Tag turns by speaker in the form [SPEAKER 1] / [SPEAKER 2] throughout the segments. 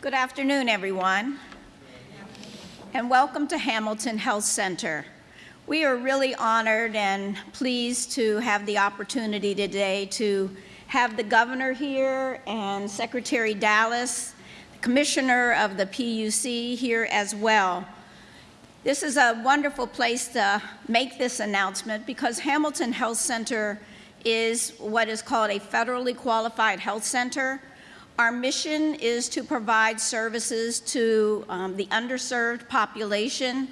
[SPEAKER 1] Good afternoon, everyone, and welcome to Hamilton Health Center. We are really honored and pleased to have the opportunity today to have the governor here and Secretary Dallas, the commissioner of the PUC here as well. This is a wonderful place to make this announcement because Hamilton Health Center is what is called a federally qualified health center our mission is to provide services to um, the underserved population,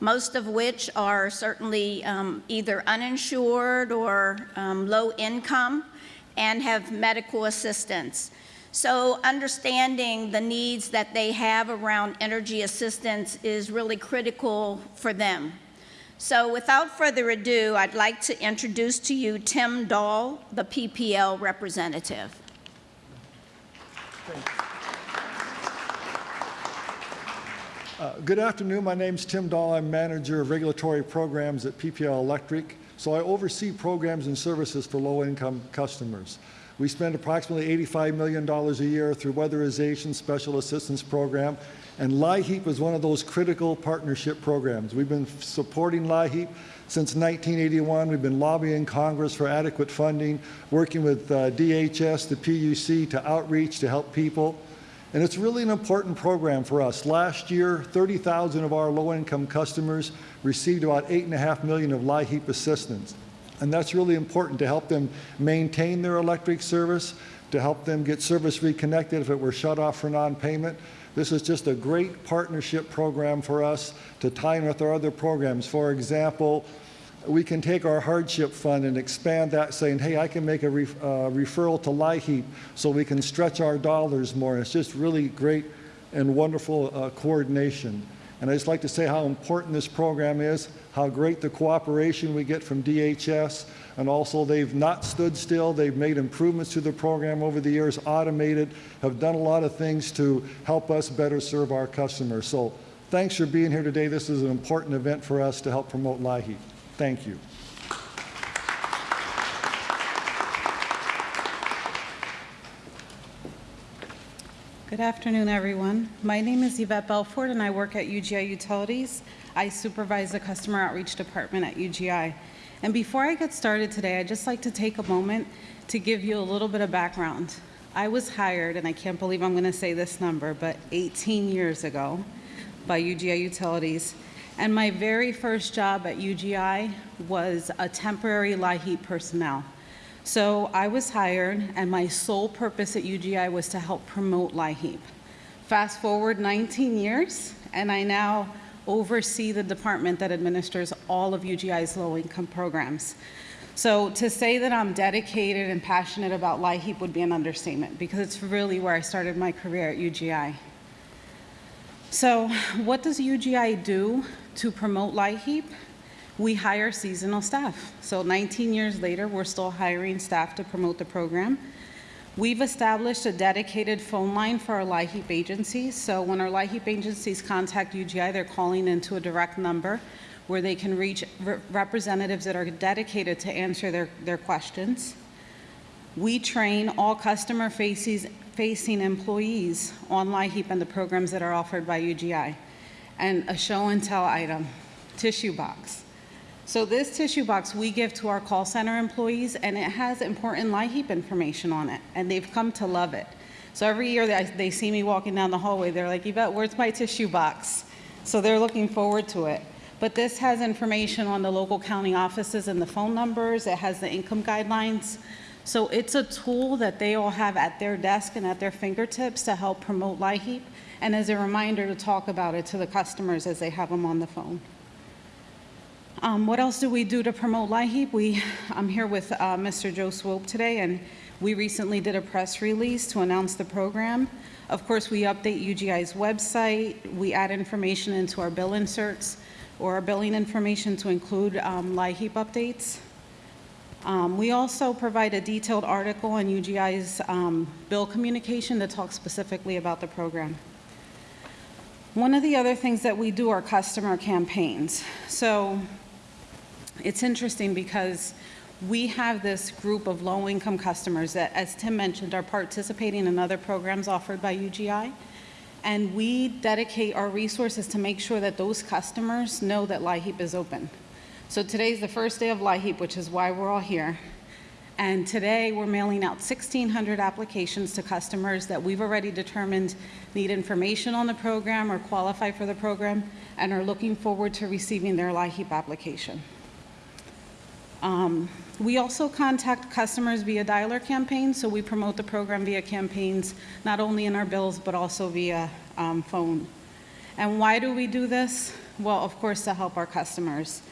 [SPEAKER 1] most of which are certainly um, either uninsured or um, low income and have medical assistance. So understanding the needs that they have around energy assistance is really critical for them. So without further ado, I'd like to introduce to you Tim Dahl, the PPL representative.
[SPEAKER 2] Uh, good afternoon. My name is Tim Dahl. I'm manager of regulatory programs at PPL Electric. So I oversee programs and services for low-income customers. We spend approximately $85 million a year through weatherization special assistance program, and LIHEAP is one of those critical partnership programs. We've been supporting LIHEAP since 1981. We've been lobbying Congress for adequate funding, working with uh, DHS, the PUC to outreach to help people. And it's really an important program for us. Last year, 30,000 of our low-income customers received about 8.5 million of LIHEAP assistance. And that's really important to help them maintain their electric service, to help them get service reconnected if it were shut off for non-payment. This is just a great partnership program for us to tie in with our other programs. For example, we can take our hardship fund and expand that saying, hey, I can make a uh, referral to LIHEAP so we can stretch our dollars more. It's just really great and wonderful uh, coordination. And I just like to say how important this program is, how great the cooperation we get from DHS, and also they've not stood still. They've made improvements to the program over the years, automated, have done a lot of things to help us better serve our customers. So thanks for being here today. This is an important event for us to help promote LIHEAP. Thank you.
[SPEAKER 3] Good afternoon, everyone. My name is Yvette Belfort, and I work at UGI Utilities. I supervise the Customer Outreach Department at UGI. And before I get started today, I'd just like to take a moment to give you a little bit of background. I was hired, and I can't believe I'm going to say this number, but 18 years ago by UGI Utilities and my very first job at UGI was a temporary LIHEAP personnel. So I was hired, and my sole purpose at UGI was to help promote LIHEAP. Fast forward 19 years, and I now oversee the department that administers all of UGI's low-income programs. So to say that I'm dedicated and passionate about LIHEAP would be an understatement because it's really where I started my career at UGI. So what does UGI do to promote LIHEAP? We hire seasonal staff. So 19 years later, we're still hiring staff to promote the program. We've established a dedicated phone line for our LIHEAP agencies. So when our LIHEAP agencies contact UGI, they're calling into a direct number where they can reach re representatives that are dedicated to answer their, their questions. We train all customer faces, facing employees on LIHEAP and the programs that are offered by UGI. And a show and tell item, tissue box. So this tissue box we give to our call center employees and it has important LIHEAP information on it and they've come to love it. So every year they, they see me walking down the hallway, they're like, Yvette, where's my tissue box? So they're looking forward to it. But this has information on the local county offices and the phone numbers. It has the income guidelines. So it's a tool that they all have at their desk and at their fingertips to help promote LIHEAP and as a reminder to talk about it to the customers as they have them on the phone. Um, what else do we do to promote LIHEAP? We, I'm here with uh, Mr. Joe Swope today and we recently did a press release to announce the program. Of course, we update UGI's website. We add information into our bill inserts or our billing information to include um, LIHEAP updates. Um, we also provide a detailed article on UGI's um, bill communication that talks specifically about the program. One of the other things that we do are customer campaigns. So it's interesting because we have this group of low-income customers that, as Tim mentioned, are participating in other programs offered by UGI. And we dedicate our resources to make sure that those customers know that LIHEAP is open. So today's the first day of LIHEAP, which is why we're all here. And today, we're mailing out 1,600 applications to customers that we've already determined need information on the program or qualify for the program and are looking forward to receiving their LIHEAP application. Um, We also contact customers via dialer campaigns, so we promote the program via campaigns, not only in our bills, but also via um, phone. And why do we do this? Well, of course, to help our customers.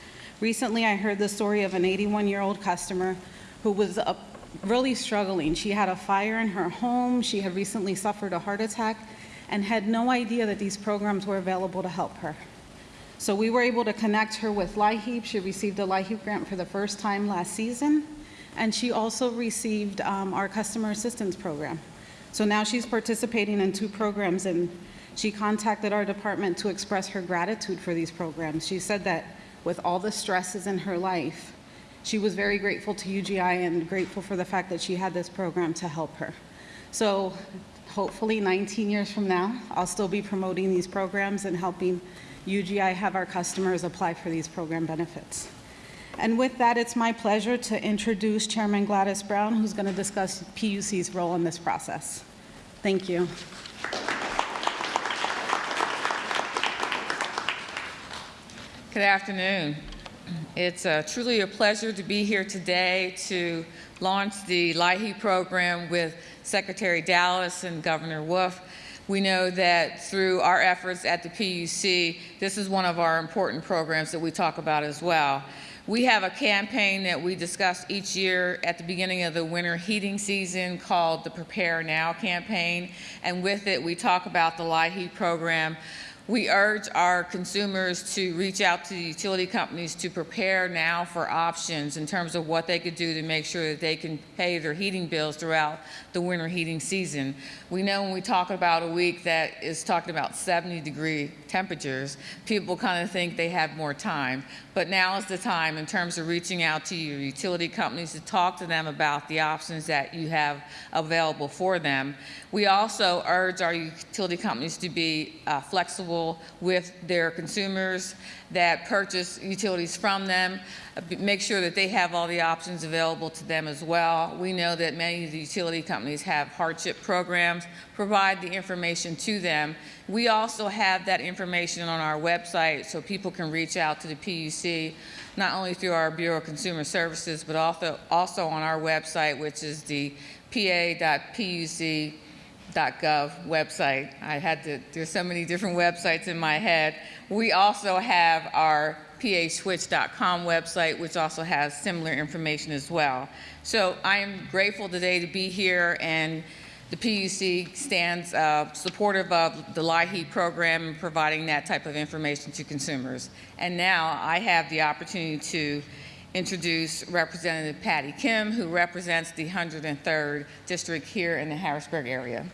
[SPEAKER 3] Recently, I heard the story of an 81-year-old customer who was uh, really struggling. She had a fire in her home, she had recently suffered a heart attack, and had no idea that these programs were available to help her. So we were able to connect her with LIHEAP. She received a LIHEAP grant for the first time last season, and she also received um, our customer assistance program. So now she's participating in two programs, and she contacted our department to express her gratitude for these programs. She said that with all the stresses in her life, she was very grateful to UGI and grateful for the fact that she had this program to help her. So hopefully 19 years from now, I'll still be promoting these programs and helping UGI have our customers apply for these program benefits. And with that, it's my pleasure to introduce Chairman Gladys Brown, who's going to discuss PUC's role in this process. Thank you.
[SPEAKER 4] Good afternoon. It's uh, truly a pleasure to be here today to launch the LIHEAP program with Secretary Dallas and Governor Wolf. We know that through our efforts at the PUC, this is one of our important programs that we talk about as well. We have a campaign that we discuss each year at the beginning of the winter heating season called the Prepare Now campaign. And with it, we talk about the LIHEAP program. We urge our consumers to reach out to the utility companies to prepare now for options in terms of what they could do to make sure that they can pay their heating bills throughout the winter heating season. We know when we talk about a week that is talking about 70 degree temperatures, people kind of think they have more time. But now is the time in terms of reaching out to your utility companies to talk to them about the options that you have available for them. We also urge our utility companies to be uh, flexible with their consumers that purchase utilities from them, uh, make sure that they have all the options available to them as well. We know that many of the utility companies have hardship programs, provide the information to them. We also have that information on our website so people can reach out to the PUC, not only through our Bureau of Consumer Services, but also, also on our website, which is the pa.puc .gov website. I had to, there's so many different websites in my head. We also have our paswitch.com website, which also has similar information as well. So I am grateful today to be here and the PUC stands uh, supportive of the LIHEAP program and providing that type of information to consumers. And now I have the opportunity to introduce Representative Patty Kim, who represents the 103rd District here in the Harrisburg area.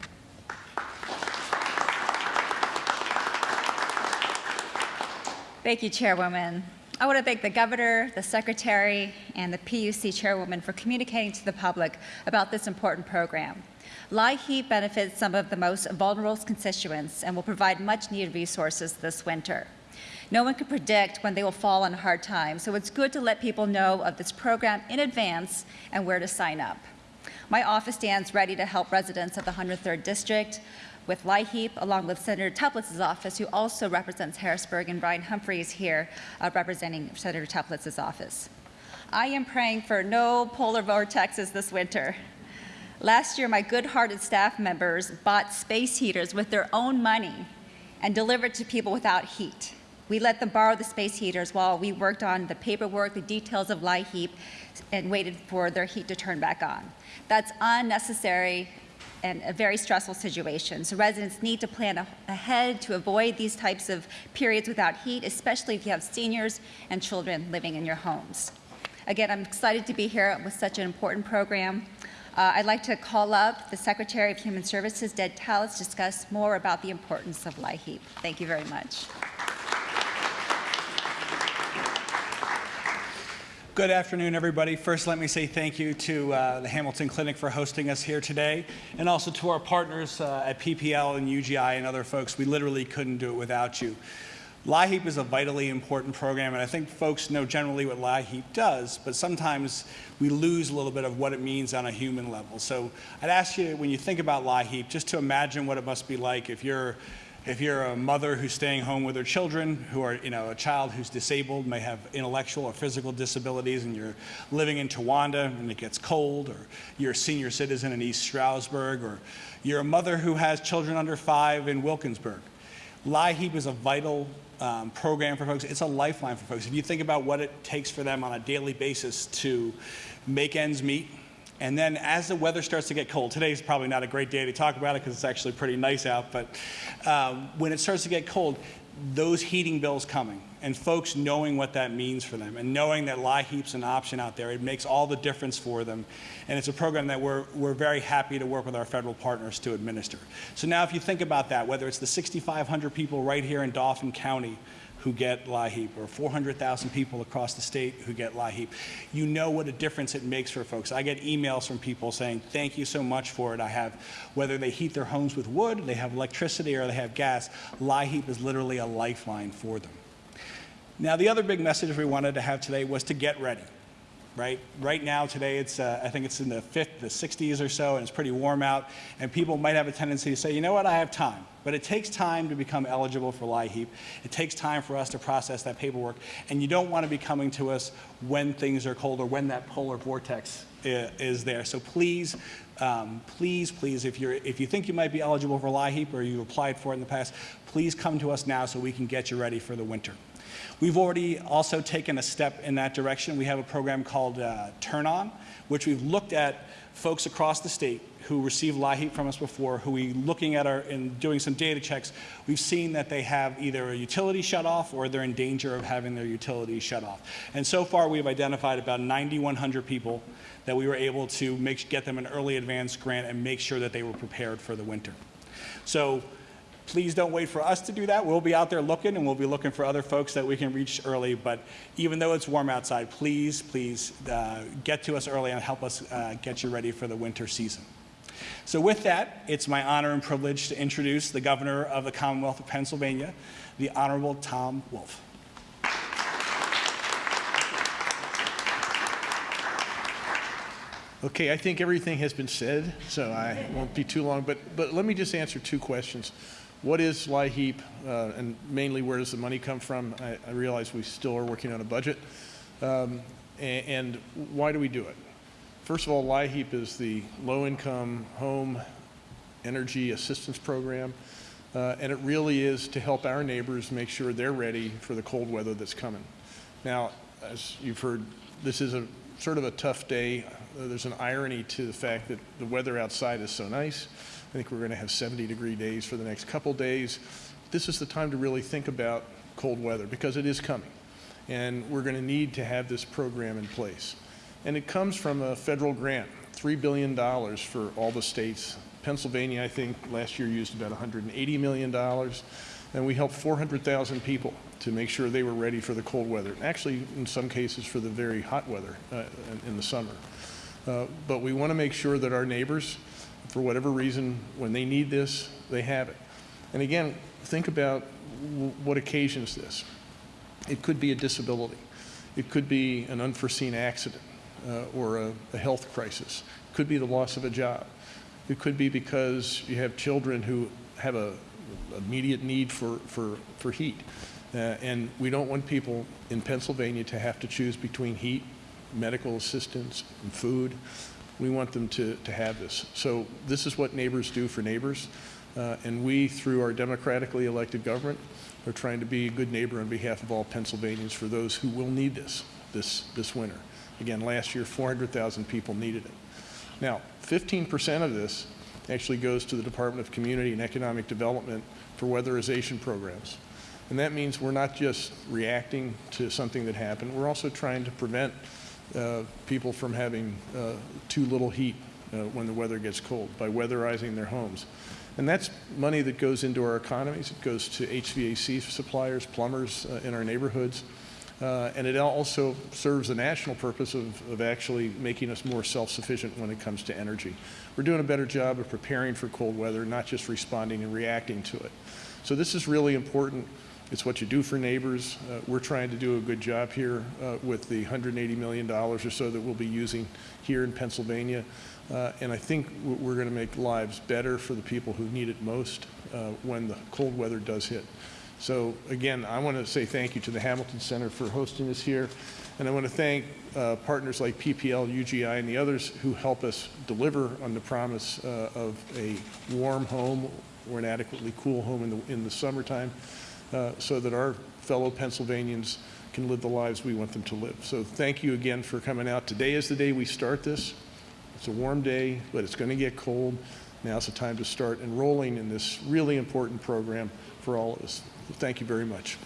[SPEAKER 5] Thank you, Chairwoman. I want to thank the Governor, the Secretary, and the PUC Chairwoman for communicating to the public about this important program. LIHEAP benefits some of the most vulnerable constituents and will provide much-needed resources this winter. No one can predict when they will fall on hard times, so it's good to let people know of this program in advance and where to sign up. My office stands ready to help residents of the 103rd District with LIHEAP, along with Senator Teplitz's office, who also represents Harrisburg, and Brian Humphrey is here uh, representing Senator Teplitz's office. I am praying for no polar vortexes this winter. Last year, my good-hearted staff members bought space heaters with their own money and delivered to people without heat. We let them borrow the space heaters while we worked on the paperwork, the details of LIHEAP, and waited for their heat to turn back on. That's unnecessary and a very stressful situation. So residents need to plan ahead to avoid these types of periods without heat, especially if you have seniors and children living in your homes. Again, I'm excited to be here with such an important program. Uh, I'd like to call up the Secretary of Human Services, Ted Dallas, to discuss more about the importance of LIHEAP. Thank you very much.
[SPEAKER 6] Good afternoon, everybody. First, let me say thank you to uh, the Hamilton Clinic for hosting us here today, and also to our partners uh, at PPL and UGI and other folks. We literally couldn't do it without you. LIHEAP is a vitally important program, and I think folks know generally what LIHEAP does, but sometimes we lose a little bit of what it means on a human level. So I'd ask you, when you think about LIHEAP, just to imagine what it must be like if you're if you're a mother who's staying home with her children, who are, you know, a child who's disabled, may have intellectual or physical disabilities, and you're living in Towanda and it gets cold, or you're a senior citizen in East Stroudsburg, or you're a mother who has children under five in Wilkinsburg. LIHEAP is a vital um, program for folks. It's a lifeline for folks. If you think about what it takes for them on a daily basis to make ends meet, and then as the weather starts to get cold, today's probably not a great day to talk about it because it's actually pretty nice out, but um, when it starts to get cold, those heating bills coming and folks knowing what that means for them and knowing that LIHEAP's an option out there, it makes all the difference for them. And it's a program that we're, we're very happy to work with our federal partners to administer. So now if you think about that, whether it's the 6,500 people right here in Dauphin County who get LIHEAP or 400,000 people across the state who get LIHEAP. You know what a difference it makes for folks. I get emails from people saying, thank you so much for it. I have, whether they heat their homes with wood, they have electricity, or they have gas, LIHEAP is literally a lifeline for them. Now, the other big message we wanted to have today was to get ready right? Right now, today, it's uh, I think it's in the 50s, the 60s or so, and it's pretty warm out. And people might have a tendency to say, you know what, I have time. But it takes time to become eligible for LIHEAP. It takes time for us to process that paperwork. And you don't want to be coming to us when things are cold or when that polar vortex is there. So please, um, please, please, if, you're, if you think you might be eligible for LIHEAP or you applied for it in the past, please come to us now so we can get you ready for the winter. We've already also taken a step in that direction. We have a program called uh, Turn On, which we've looked at folks across the state who received LIHEAP from us before, who we looking at our and doing some data checks, we've seen that they have either a utility shut off or they're in danger of having their utility shut off. And so far we've identified about 9,100 people that we were able to make, get them an early advance grant and make sure that they were prepared for the winter. So Please don't wait for us to do that. We'll be out there looking and we'll be looking for other folks that we can reach early. But even though it's warm outside, please, please uh, get to us early and help us uh, get you ready for the winter season. So with that, it's my honor and privilege to introduce the governor of the Commonwealth of Pennsylvania, the Honorable Tom Wolf.
[SPEAKER 7] Okay, I think everything has been said, so I won't be too long. But, but let me just answer two questions. What is LIHEAP, uh, and mainly where does the money come from? I, I realize we still are working on a budget. Um, and, and, why do we do it? First of all, LIHEAP is the low-income home energy assistance program, uh, and it really is to help our neighbors make sure they're ready for the cold weather that's coming. Now, as you've heard, this is a sort of a tough day. Uh, there's an irony to the fact that the weather outside is so nice. I think we're going to have 70 degree days for the next couple days. This is the time to really think about cold weather because it is coming. And we're going to need to have this program in place. And it comes from a federal grant, $3 billion for all the states. Pennsylvania, I think, last year used about $180 million. And we helped 400,000 people to make sure they were ready for the cold weather. Actually, in some cases, for the very hot weather uh, in, the summer. Uh, but we want to make sure that our neighbors for whatever reason, when they need this, they have it. And again, think about what occasions this. It could be a disability. It could be an unforeseen accident uh, or a, a, health crisis. It could be the loss of a job. It could be because you have children who have a immediate need for, for, for heat. Uh, and we don't want people in Pennsylvania to have to choose between heat, medical assistance, and food we want them to, to have this. So this is what neighbors do for neighbors. Uh, and we, through our democratically elected government, are trying to be a good neighbor on behalf of all Pennsylvanians for those who will need this this, this winter. Again, last year, 400,000 people needed it. Now, 15% of this actually goes to the Department of Community and Economic Development for weatherization programs. And that means we're not just reacting to something that happened, we're also trying to prevent people from having uh, too little heat uh, when the weather gets cold by weatherizing their homes. And that's money that goes into our economies. It goes to HVAC suppliers, plumbers uh, in our neighborhoods. Uh, And it also serves the national purpose of, of actually making us more self-sufficient when it comes to energy. We're doing a better job of preparing for cold weather, not just responding and reacting to it. So this is really important. It's what you do for neighbors. Uh, We're trying to do a good job here uh, with the $180 million or so that we'll be using here in Pennsylvania. Uh, And I think we're going to make lives better for the people who need it most uh, when the cold weather does hit. So again, I want to say thank you to the Hamilton Center for hosting us here. And I want to thank uh, partners like PPL, UGI, and the others who help us deliver on the promise uh, of a warm home or an adequately cool home in the, in the summertime uh, so that our fellow Pennsylvanians can live the lives we want them to live. So thank you again for coming out. Today is the day we start this. It's a warm day, but it's going to get cold. Now's the time to start enrolling in this really important program for all of us. Thank you very much.